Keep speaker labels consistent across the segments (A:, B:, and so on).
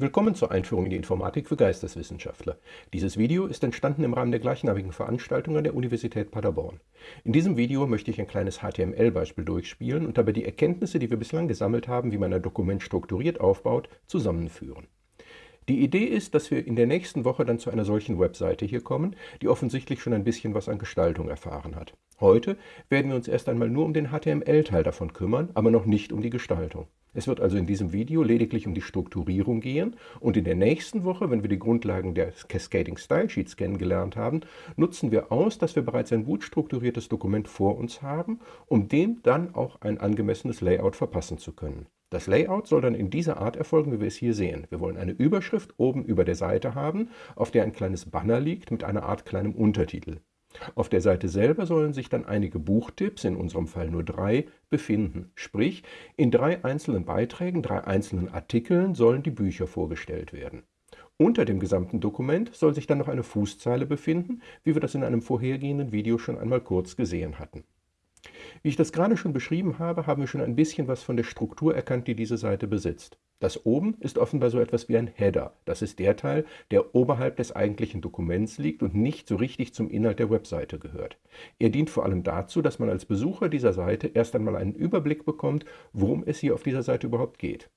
A: Willkommen zur Einführung in die Informatik für Geisteswissenschaftler. Dieses Video ist entstanden im Rahmen der gleichnamigen Veranstaltung an der Universität Paderborn. In diesem Video möchte ich ein kleines HTML-Beispiel durchspielen und dabei die Erkenntnisse, die wir bislang gesammelt haben, wie man ein Dokument strukturiert aufbaut, zusammenführen. Die Idee ist, dass wir in der nächsten Woche dann zu einer solchen Webseite hier kommen, die offensichtlich schon ein bisschen was an Gestaltung erfahren hat. Heute werden wir uns erst einmal nur um den HTML-Teil davon kümmern, aber noch nicht um die Gestaltung. Es wird also in diesem Video lediglich um die Strukturierung gehen und in der nächsten Woche, wenn wir die Grundlagen der Cascading Style Sheets kennengelernt haben, nutzen wir aus, dass wir bereits ein gut strukturiertes Dokument vor uns haben, um dem dann auch ein angemessenes Layout verpassen zu können. Das Layout soll dann in dieser Art erfolgen, wie wir es hier sehen. Wir wollen eine Überschrift oben über der Seite haben, auf der ein kleines Banner liegt mit einer Art kleinem Untertitel. Auf der Seite selber sollen sich dann einige Buchtipps, in unserem Fall nur drei, befinden. Sprich, in drei einzelnen Beiträgen, drei einzelnen Artikeln sollen die Bücher vorgestellt werden. Unter dem gesamten Dokument soll sich dann noch eine Fußzeile befinden, wie wir das in einem vorhergehenden Video schon einmal kurz gesehen hatten. Wie ich das gerade schon beschrieben habe, haben wir schon ein bisschen was von der Struktur erkannt, die diese Seite besitzt. Das oben ist offenbar so etwas wie ein Header. Das ist der Teil, der oberhalb des eigentlichen Dokuments liegt und nicht so richtig zum Inhalt der Webseite gehört. Er dient vor allem dazu, dass man als Besucher dieser Seite erst einmal einen Überblick bekommt, worum es hier auf dieser Seite überhaupt geht.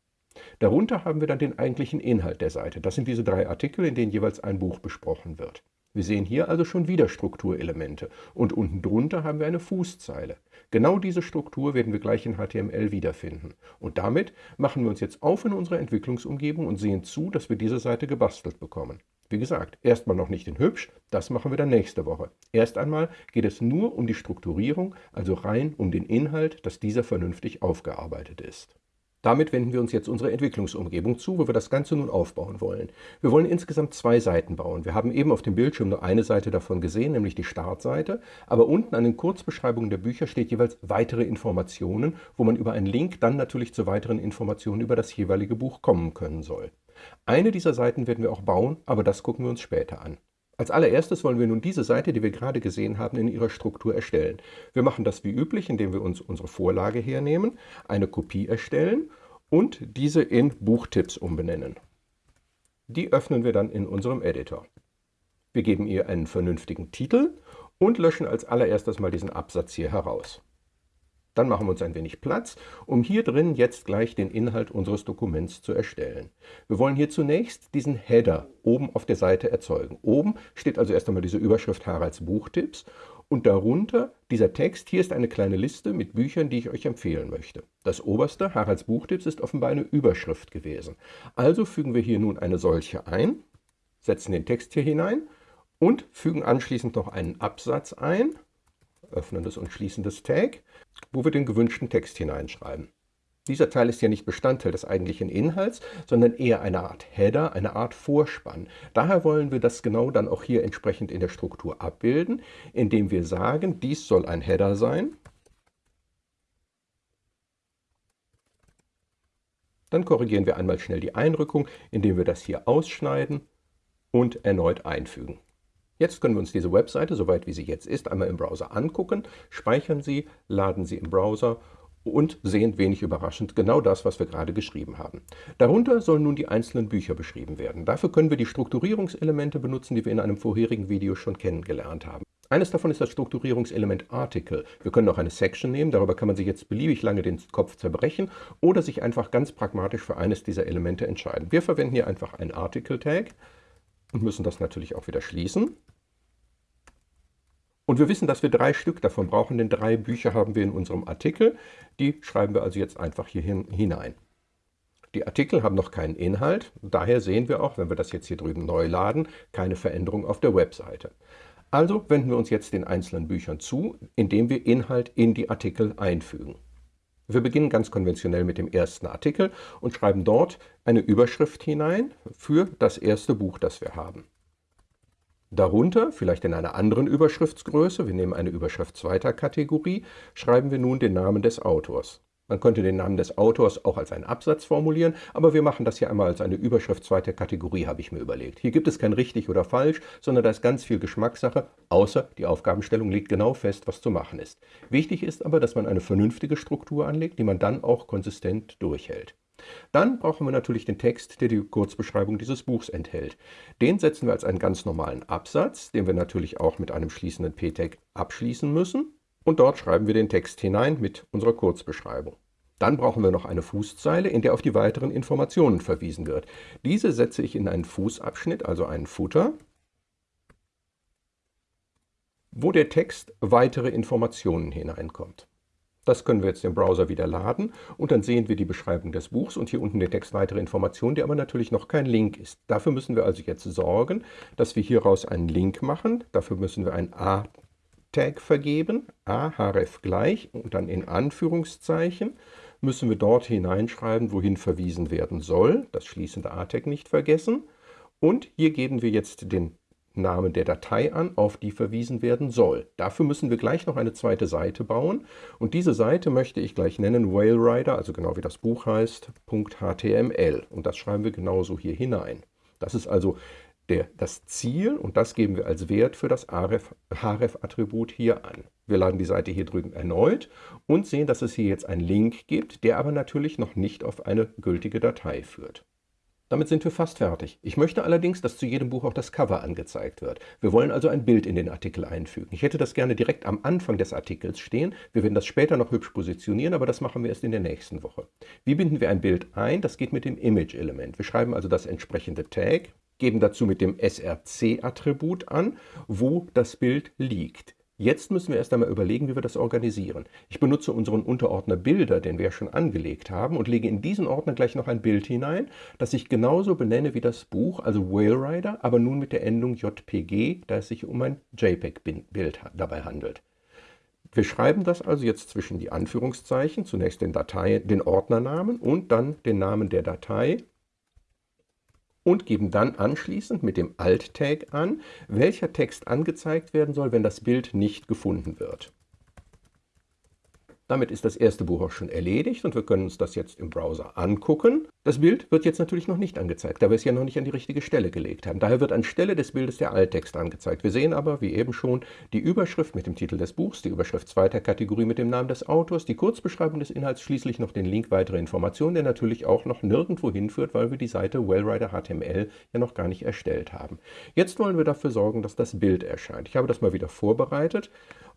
A: Darunter haben wir dann den eigentlichen Inhalt der Seite. Das sind diese drei Artikel, in denen jeweils ein Buch besprochen wird. Wir sehen hier also schon wieder Strukturelemente und unten drunter haben wir eine Fußzeile. Genau diese Struktur werden wir gleich in HTML wiederfinden. Und damit machen wir uns jetzt auf in unsere Entwicklungsumgebung und sehen zu, dass wir diese Seite gebastelt bekommen. Wie gesagt, erstmal noch nicht in hübsch, das machen wir dann nächste Woche. Erst einmal geht es nur um die Strukturierung, also rein um den Inhalt, dass dieser vernünftig aufgearbeitet ist. Damit wenden wir uns jetzt unserer Entwicklungsumgebung zu, wo wir das Ganze nun aufbauen wollen. Wir wollen insgesamt zwei Seiten bauen. Wir haben eben auf dem Bildschirm nur eine Seite davon gesehen, nämlich die Startseite, aber unten an den Kurzbeschreibungen der Bücher steht jeweils weitere Informationen, wo man über einen Link dann natürlich zu weiteren Informationen über das jeweilige Buch kommen können soll. Eine dieser Seiten werden wir auch bauen, aber das gucken wir uns später an. Als allererstes wollen wir nun diese Seite, die wir gerade gesehen haben, in ihrer Struktur erstellen. Wir machen das wie üblich, indem wir uns unsere Vorlage hernehmen, eine Kopie erstellen und diese in Buchtipps umbenennen. Die öffnen wir dann in unserem Editor. Wir geben ihr einen vernünftigen Titel und löschen als allererstes mal diesen Absatz hier heraus. Dann machen wir uns ein wenig Platz, um hier drin jetzt gleich den Inhalt unseres Dokuments zu erstellen. Wir wollen hier zunächst diesen Header oben auf der Seite erzeugen. Oben steht also erst einmal diese Überschrift Haralds Buchtipps und darunter dieser Text. Hier ist eine kleine Liste mit Büchern, die ich euch empfehlen möchte. Das oberste, Haralds Buchtipps, ist offenbar eine Überschrift gewesen. Also fügen wir hier nun eine solche ein, setzen den Text hier hinein und fügen anschließend noch einen Absatz ein, öffnendes und schließendes Tag, wo wir den gewünschten Text hineinschreiben. Dieser Teil ist ja nicht Bestandteil des eigentlichen Inhalts, sondern eher eine Art Header, eine Art Vorspann. Daher wollen wir das genau dann auch hier entsprechend in der Struktur abbilden, indem wir sagen, dies soll ein Header sein. Dann korrigieren wir einmal schnell die Einrückung, indem wir das hier ausschneiden und erneut einfügen. Jetzt können wir uns diese Webseite, soweit wie sie jetzt ist, einmal im Browser angucken, speichern sie, laden sie im Browser und sehen wenig überraschend genau das, was wir gerade geschrieben haben. Darunter sollen nun die einzelnen Bücher beschrieben werden. Dafür können wir die Strukturierungselemente benutzen, die wir in einem vorherigen Video schon kennengelernt haben. Eines davon ist das Strukturierungselement Article. Wir können auch eine Section nehmen, darüber kann man sich jetzt beliebig lange den Kopf zerbrechen oder sich einfach ganz pragmatisch für eines dieser Elemente entscheiden. Wir verwenden hier einfach einen Article-Tag und müssen das natürlich auch wieder schließen. Und wir wissen, dass wir drei Stück davon brauchen, denn drei Bücher haben wir in unserem Artikel. Die schreiben wir also jetzt einfach hier hinein. Die Artikel haben noch keinen Inhalt, daher sehen wir auch, wenn wir das jetzt hier drüben neu laden, keine Veränderung auf der Webseite. Also wenden wir uns jetzt den einzelnen Büchern zu, indem wir Inhalt in die Artikel einfügen. Wir beginnen ganz konventionell mit dem ersten Artikel und schreiben dort eine Überschrift hinein für das erste Buch, das wir haben. Darunter, vielleicht in einer anderen Überschriftsgröße, wir nehmen eine Überschrift zweiter Kategorie, schreiben wir nun den Namen des Autors. Man könnte den Namen des Autors auch als einen Absatz formulieren, aber wir machen das hier einmal als eine Überschrift zweiter Kategorie, habe ich mir überlegt. Hier gibt es kein richtig oder falsch, sondern da ist ganz viel Geschmackssache, außer die Aufgabenstellung legt genau fest, was zu machen ist. Wichtig ist aber, dass man eine vernünftige Struktur anlegt, die man dann auch konsistent durchhält. Dann brauchen wir natürlich den Text, der die Kurzbeschreibung dieses Buchs enthält. Den setzen wir als einen ganz normalen Absatz, den wir natürlich auch mit einem schließenden p-Tag abschließen müssen. Und dort schreiben wir den Text hinein mit unserer Kurzbeschreibung. Dann brauchen wir noch eine Fußzeile, in der auf die weiteren Informationen verwiesen wird. Diese setze ich in einen Fußabschnitt, also einen Footer, wo der Text weitere Informationen hineinkommt. Das können wir jetzt im Browser wieder laden und dann sehen wir die Beschreibung des Buchs und hier unten den Text weitere Informationen, der aber natürlich noch kein Link ist. Dafür müssen wir also jetzt sorgen, dass wir hieraus einen Link machen. Dafür müssen wir ein A-Tag vergeben, A href gleich und dann in Anführungszeichen müssen wir dort hineinschreiben, wohin verwiesen werden soll. Das schließende A-Tag nicht vergessen. Und hier geben wir jetzt den Namen der Datei an, auf die verwiesen werden soll. Dafür müssen wir gleich noch eine zweite Seite bauen und diese Seite möchte ich gleich nennen Whalerider, also genau wie das Buch heißt, .html und das schreiben wir genauso hier hinein. Das ist also der, das Ziel und das geben wir als Wert für das href-Attribut hier an. Wir laden die Seite hier drüben erneut und sehen, dass es hier jetzt einen Link gibt, der aber natürlich noch nicht auf eine gültige Datei führt. Damit sind wir fast fertig. Ich möchte allerdings, dass zu jedem Buch auch das Cover angezeigt wird. Wir wollen also ein Bild in den Artikel einfügen. Ich hätte das gerne direkt am Anfang des Artikels stehen. Wir werden das später noch hübsch positionieren, aber das machen wir erst in der nächsten Woche. Wie binden wir ein Bild ein? Das geht mit dem Image-Element. Wir schreiben also das entsprechende Tag, geben dazu mit dem src-Attribut an, wo das Bild liegt. Jetzt müssen wir erst einmal überlegen, wie wir das organisieren. Ich benutze unseren Unterordner Bilder, den wir schon angelegt haben, und lege in diesen Ordner gleich noch ein Bild hinein, das ich genauso benenne wie das Buch, also Whale Rider, aber nun mit der Endung JPG, da es sich um ein JPEG-Bild dabei handelt. Wir schreiben das also jetzt zwischen die Anführungszeichen, zunächst den, Datei, den Ordnernamen und dann den Namen der Datei und geben dann anschließend mit dem Alt-Tag an, welcher Text angezeigt werden soll, wenn das Bild nicht gefunden wird. Damit ist das erste Buch auch schon erledigt und wir können uns das jetzt im Browser angucken. Das Bild wird jetzt natürlich noch nicht angezeigt, da wir es ja noch nicht an die richtige Stelle gelegt haben. Daher wird anstelle des Bildes der Alttext angezeigt. Wir sehen aber, wie eben schon, die Überschrift mit dem Titel des Buchs, die Überschrift zweiter Kategorie mit dem Namen des Autors, die Kurzbeschreibung des Inhalts, schließlich noch den Link weitere Informationen, der natürlich auch noch nirgendwo hinführt, weil wir die Seite Wellrider HTML ja noch gar nicht erstellt haben. Jetzt wollen wir dafür sorgen, dass das Bild erscheint. Ich habe das mal wieder vorbereitet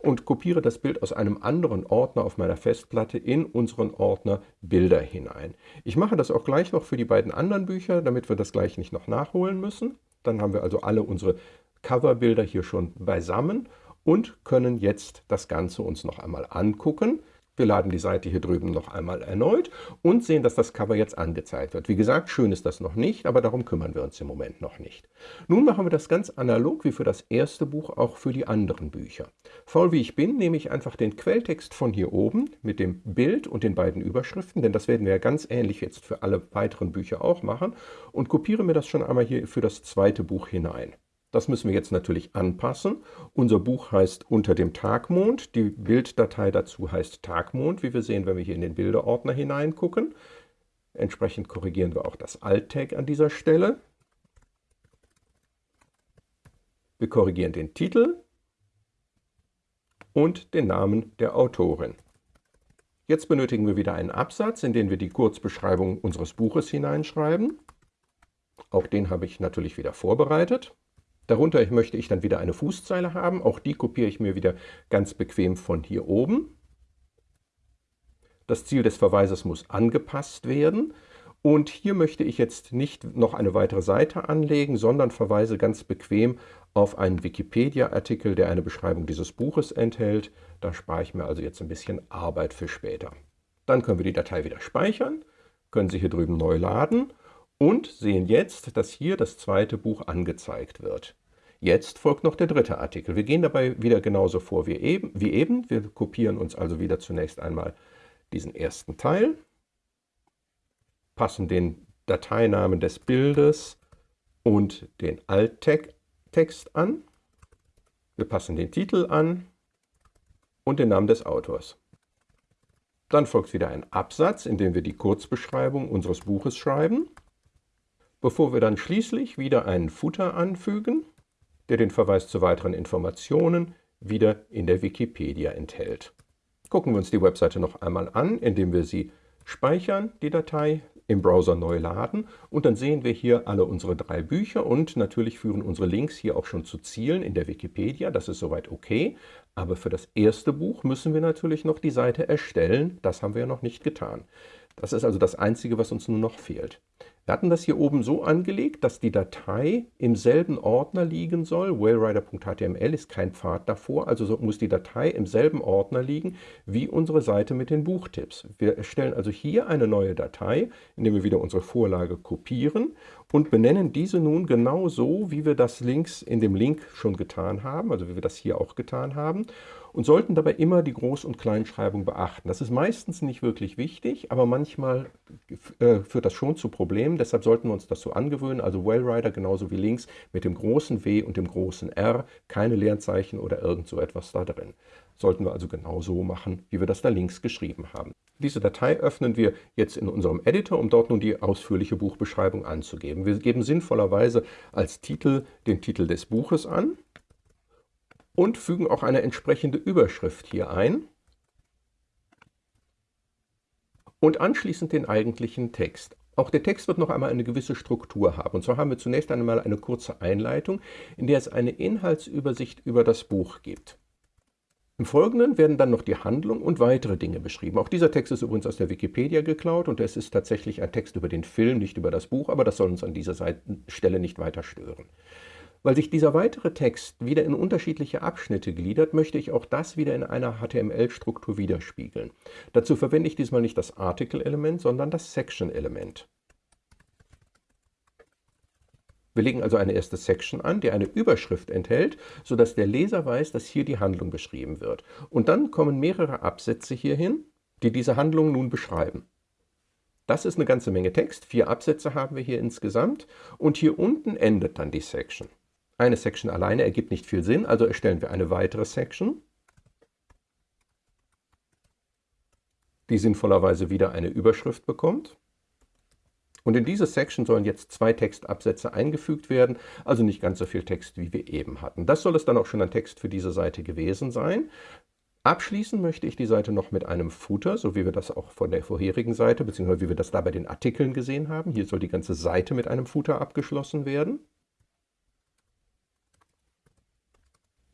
A: und kopiere das Bild aus einem anderen Ordner auf meiner Festplatte in unseren Ordner Bilder hinein. Ich mache das auch gleich noch für die beiden anderen Bücher, damit wir das gleich nicht noch nachholen müssen. Dann haben wir also alle unsere Coverbilder hier schon beisammen und können jetzt das Ganze uns noch einmal angucken. Wir laden die Seite hier drüben noch einmal erneut und sehen, dass das Cover jetzt angezeigt wird. Wie gesagt, schön ist das noch nicht, aber darum kümmern wir uns im Moment noch nicht. Nun machen wir das ganz analog wie für das erste Buch auch für die anderen Bücher. Faul wie ich bin, nehme ich einfach den Quelltext von hier oben mit dem Bild und den beiden Überschriften, denn das werden wir ja ganz ähnlich jetzt für alle weiteren Bücher auch machen, und kopiere mir das schon einmal hier für das zweite Buch hinein. Das müssen wir jetzt natürlich anpassen. Unser Buch heißt Unter dem Tagmond. Die Bilddatei dazu heißt Tagmond, wie wir sehen, wenn wir hier in den Bilderordner hineingucken. Entsprechend korrigieren wir auch das Alt-Tag an dieser Stelle. Wir korrigieren den Titel und den Namen der Autorin. Jetzt benötigen wir wieder einen Absatz, in den wir die Kurzbeschreibung unseres Buches hineinschreiben. Auch den habe ich natürlich wieder vorbereitet. Darunter möchte ich dann wieder eine Fußzeile haben. Auch die kopiere ich mir wieder ganz bequem von hier oben. Das Ziel des Verweises muss angepasst werden. Und hier möchte ich jetzt nicht noch eine weitere Seite anlegen, sondern verweise ganz bequem auf einen Wikipedia-Artikel, der eine Beschreibung dieses Buches enthält. Da spare ich mir also jetzt ein bisschen Arbeit für später. Dann können wir die Datei wieder speichern, können sie hier drüben neu laden und sehen jetzt, dass hier das zweite Buch angezeigt wird. Jetzt folgt noch der dritte Artikel. Wir gehen dabei wieder genauso vor wie eben. Wie eben. Wir kopieren uns also wieder zunächst einmal diesen ersten Teil, passen den Dateinamen des Bildes und den Alt-Text an. Wir passen den Titel an und den Namen des Autors. Dann folgt wieder ein Absatz, in dem wir die Kurzbeschreibung unseres Buches schreiben bevor wir dann schließlich wieder einen Footer anfügen, der den Verweis zu weiteren Informationen wieder in der Wikipedia enthält. Gucken wir uns die Webseite noch einmal an, indem wir sie speichern, die Datei, im Browser neu laden und dann sehen wir hier alle unsere drei Bücher und natürlich führen unsere Links hier auch schon zu Zielen in der Wikipedia. Das ist soweit okay. Aber für das erste Buch müssen wir natürlich noch die Seite erstellen. Das haben wir ja noch nicht getan. Das ist also das Einzige, was uns nun noch fehlt. Wir hatten das hier oben so angelegt, dass die Datei im selben Ordner liegen soll. whalerider.html ist kein Pfad davor, also muss die Datei im selben Ordner liegen wie unsere Seite mit den Buchtipps. Wir erstellen also hier eine neue Datei, indem wir wieder unsere Vorlage kopieren und benennen diese nun genau so, wie wir das links in dem Link schon getan haben, also wie wir das hier auch getan haben und sollten dabei immer die Groß- und Kleinschreibung beachten. Das ist meistens nicht wirklich wichtig, aber manchmal äh, führt das schon zu Problemen. Deshalb sollten wir uns das so angewöhnen. Also Wellrider genauso wie links mit dem großen W und dem großen R, keine Leerzeichen oder irgend so etwas da drin. Sollten wir also genau so machen, wie wir das da links geschrieben haben. Diese Datei öffnen wir jetzt in unserem Editor, um dort nun die ausführliche Buchbeschreibung anzugeben. Wir geben sinnvollerweise als Titel den Titel des Buches an und fügen auch eine entsprechende Überschrift hier ein und anschließend den eigentlichen Text. Auch der Text wird noch einmal eine gewisse Struktur haben. Und zwar haben wir zunächst einmal eine kurze Einleitung, in der es eine Inhaltsübersicht über das Buch gibt. Im Folgenden werden dann noch die Handlung und weitere Dinge beschrieben. Auch dieser Text ist übrigens aus der Wikipedia geklaut und es ist tatsächlich ein Text über den Film, nicht über das Buch, aber das soll uns an dieser Stelle nicht weiter stören. Weil sich dieser weitere Text wieder in unterschiedliche Abschnitte gliedert, möchte ich auch das wieder in einer HTML-Struktur widerspiegeln. Dazu verwende ich diesmal nicht das Article-Element, sondern das Section-Element. Wir legen also eine erste Section an, die eine Überschrift enthält, sodass der Leser weiß, dass hier die Handlung beschrieben wird. Und dann kommen mehrere Absätze hierhin, die diese Handlung nun beschreiben. Das ist eine ganze Menge Text, vier Absätze haben wir hier insgesamt und hier unten endet dann die Section. Eine Section alleine ergibt nicht viel Sinn, also erstellen wir eine weitere Section, die sinnvollerweise wieder eine Überschrift bekommt. Und in diese Section sollen jetzt zwei Textabsätze eingefügt werden, also nicht ganz so viel Text, wie wir eben hatten. Das soll es dann auch schon an Text für diese Seite gewesen sein. Abschließen möchte ich die Seite noch mit einem Footer, so wie wir das auch von der vorherigen Seite, beziehungsweise wie wir das da bei den Artikeln gesehen haben. Hier soll die ganze Seite mit einem Footer abgeschlossen werden.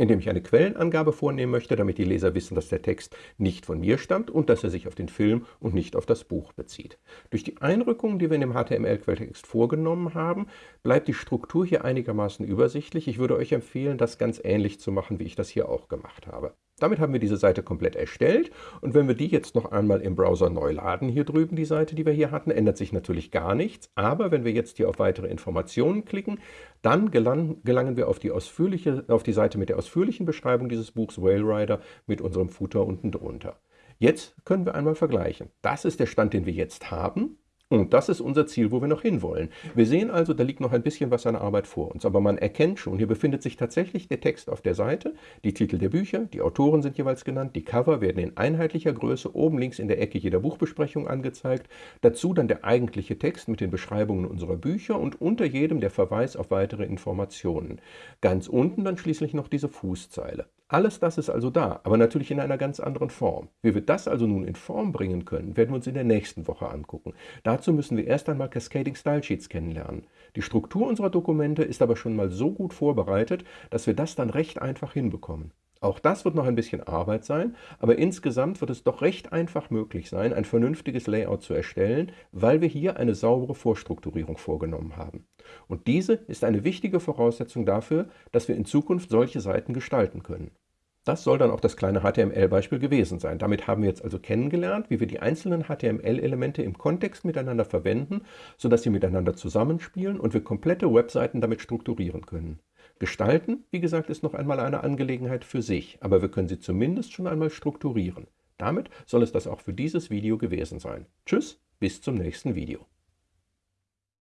A: Indem ich eine Quellenangabe vornehmen möchte, damit die Leser wissen, dass der Text nicht von mir stammt und dass er sich auf den Film und nicht auf das Buch bezieht. Durch die Einrückungen, die wir in dem HTML-Quelltext vorgenommen haben, bleibt die Struktur hier einigermaßen übersichtlich. Ich würde euch empfehlen, das ganz ähnlich zu machen, wie ich das hier auch gemacht habe. Damit haben wir diese Seite komplett erstellt und wenn wir die jetzt noch einmal im Browser neu laden, hier drüben die Seite, die wir hier hatten, ändert sich natürlich gar nichts. Aber wenn wir jetzt hier auf weitere Informationen klicken, dann gelangen, gelangen wir auf die, ausführliche, auf die Seite mit der ausführlichen Beschreibung dieses Buchs Whale Rider mit unserem Footer unten drunter. Jetzt können wir einmal vergleichen. Das ist der Stand, den wir jetzt haben. Und das ist unser Ziel, wo wir noch hinwollen. Wir sehen also, da liegt noch ein bisschen was an Arbeit vor uns, aber man erkennt schon, hier befindet sich tatsächlich der Text auf der Seite, die Titel der Bücher, die Autoren sind jeweils genannt, die Cover werden in einheitlicher Größe oben links in der Ecke jeder Buchbesprechung angezeigt, dazu dann der eigentliche Text mit den Beschreibungen unserer Bücher und unter jedem der Verweis auf weitere Informationen. Ganz unten dann schließlich noch diese Fußzeile. Alles das ist also da, aber natürlich in einer ganz anderen Form. Wie wir das also nun in Form bringen können, werden wir uns in der nächsten Woche angucken. Dazu müssen wir erst einmal Cascading Style Sheets kennenlernen. Die Struktur unserer Dokumente ist aber schon mal so gut vorbereitet, dass wir das dann recht einfach hinbekommen. Auch das wird noch ein bisschen Arbeit sein, aber insgesamt wird es doch recht einfach möglich sein, ein vernünftiges Layout zu erstellen, weil wir hier eine saubere Vorstrukturierung vorgenommen haben. Und diese ist eine wichtige Voraussetzung dafür, dass wir in Zukunft solche Seiten gestalten können. Das soll dann auch das kleine HTML-Beispiel gewesen sein. Damit haben wir jetzt also kennengelernt, wie wir die einzelnen HTML-Elemente im Kontext miteinander verwenden, sodass sie miteinander zusammenspielen und wir komplette Webseiten damit strukturieren können. Gestalten, wie gesagt, ist noch einmal eine Angelegenheit für sich, aber wir können sie zumindest schon einmal strukturieren. Damit soll es das auch für dieses Video gewesen sein. Tschüss, bis zum nächsten Video.